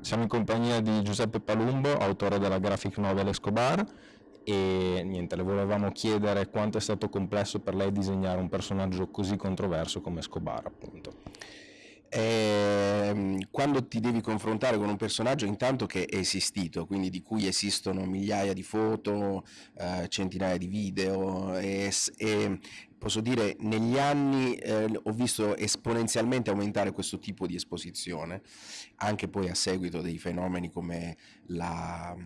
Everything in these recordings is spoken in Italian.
Siamo in compagnia di Giuseppe Palumbo, autore della graphic novel Escobar e niente, le volevamo chiedere quanto è stato complesso per lei disegnare un personaggio così controverso come Escobar appunto. Eh, quando ti devi confrontare con un personaggio intanto che è esistito, quindi di cui esistono migliaia di foto, eh, centinaia di video e, e, posso dire negli anni eh, ho visto esponenzialmente aumentare questo tipo di esposizione, anche poi a seguito dei fenomeni come la,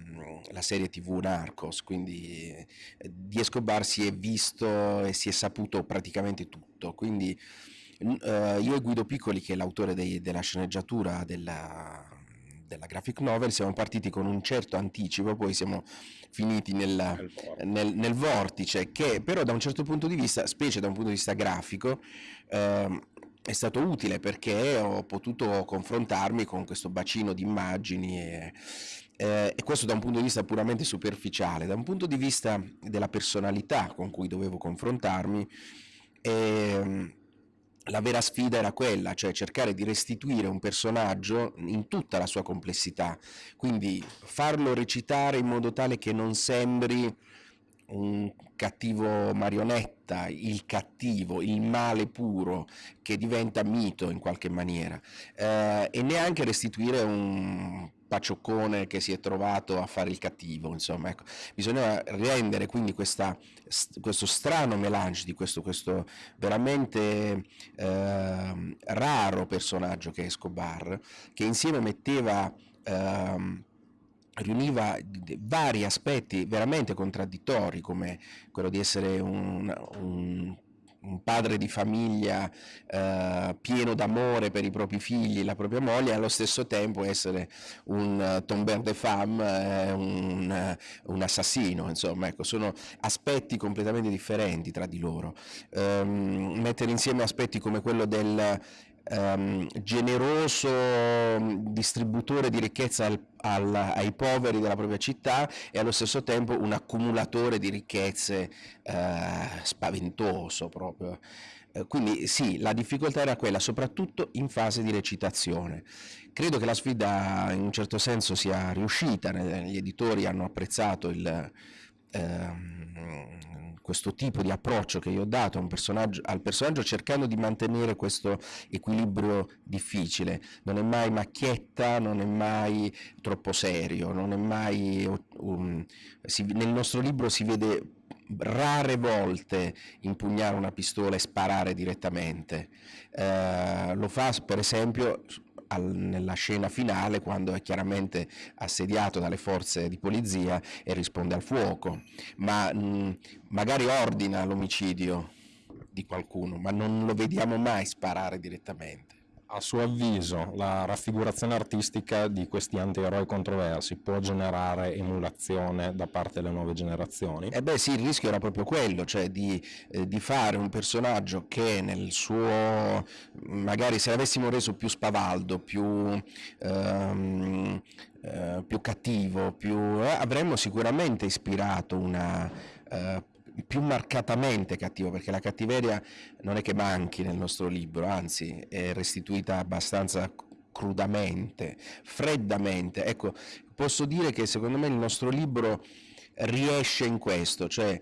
la serie tv Narcos, quindi eh, di Escobar si è visto e si è saputo praticamente tutto, quindi Uh, io e Guido Piccoli, che è l'autore della sceneggiatura della, della graphic novel, siamo partiti con un certo anticipo, poi siamo finiti nel, nel, nel, vortice, che però da un certo punto di vista, specie da un punto di vista grafico, uh, è stato utile perché ho potuto confrontarmi con questo bacino di immagini e, eh, e, questo da un punto di vista puramente superficiale, da un punto di vista della personalità con cui dovevo confrontarmi. Eh, la vera sfida era quella, cioè cercare di restituire un personaggio in tutta la sua complessità, quindi farlo recitare in modo tale che non sembri un cattivo marionetta, il cattivo, il male puro che diventa mito in qualche maniera eh, e neanche restituire un pacioccone che si è trovato a fare il cattivo, insomma, ecco. bisognava rendere quindi questa, questo strano melange di questo, questo veramente eh, raro personaggio che è Escobar, che insieme metteva eh, riuniva vari aspetti veramente contraddittori come quello di essere un, un un padre di famiglia eh, pieno d'amore per i propri figli, la propria moglie, e allo stesso tempo essere un uh, tombeur de femme, eh, un, uh, un, assassino, insomma, ecco, sono aspetti completamente differenti tra di loro. Um, mettere insieme aspetti come quello del um, generoso distributore di ricchezza al, al, ai poveri della propria città e allo stesso tempo un accumulatore di ricchezze uh, spaventoso proprio. Uh, quindi sì, la difficoltà era quella, soprattutto in fase di recitazione. Credo che la sfida in un certo senso sia riuscita, gli editori hanno apprezzato il, ehm, questo tipo di approccio che io ho dato personaggio, al personaggio cercando di mantenere questo equilibrio difficile, non è mai macchietta, non è mai troppo serio, non è mai, um, si, nel nostro libro si vede rare volte impugnare una pistola e sparare direttamente, eh, lo fa per esempio al, nella scena finale quando è chiaramente assediato dalle forze di polizia e risponde al fuoco, ma mh, magari ordina l'omicidio di qualcuno, ma non lo vediamo mai sparare direttamente. A suo avviso la raffigurazione artistica di questi antieroi controversi può generare emulazione da parte delle nuove generazioni? Eh beh sì, il rischio era proprio quello, cioè di, eh, di fare un personaggio che nel suo, magari se l'avessimo reso più spavaldo, più, ehm, eh, più cattivo, più, eh, avremmo sicuramente ispirato una eh, più marcatamente cattivo, perché la cattiveria non è che manchi nel nostro libro, anzi è restituita abbastanza crudamente, freddamente. Ecco, posso dire che secondo me il nostro libro riesce in questo, cioè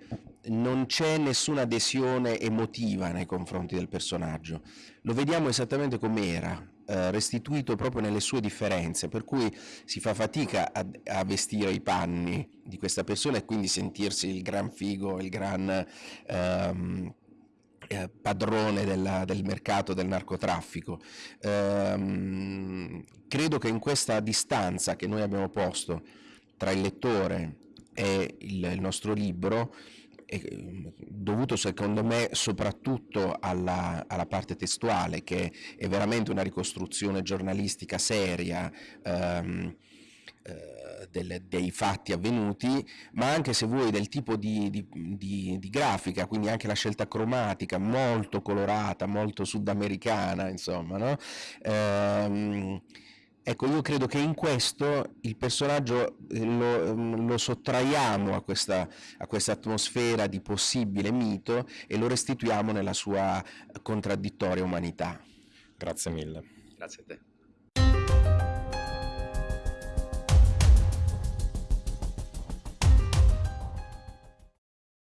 non c'è nessuna adesione emotiva nei confronti del personaggio, lo vediamo esattamente come era, eh, restituito proprio nelle sue differenze, per cui si fa fatica a, a, vestire i panni di questa persona e quindi sentirsi il gran figo, il gran ehm, eh, padrone della, del mercato del narcotraffico. Ehm, credo che in questa distanza che noi abbiamo posto tra il lettore e il, il nostro libro dovuto secondo me soprattutto alla, alla, parte testuale che è veramente una ricostruzione giornalistica seria ehm, eh, dei fatti avvenuti, ma anche se vuoi del tipo di, di, di, di, grafica, quindi anche la scelta cromatica molto colorata, molto sudamericana, insomma, no? ehm, Ecco, io credo che in questo il personaggio eh, lo, mm, lo sottraiamo a questa, a questa, atmosfera di possibile mito e lo restituiamo nella sua contraddittoria umanità. Grazie mille. Grazie a te.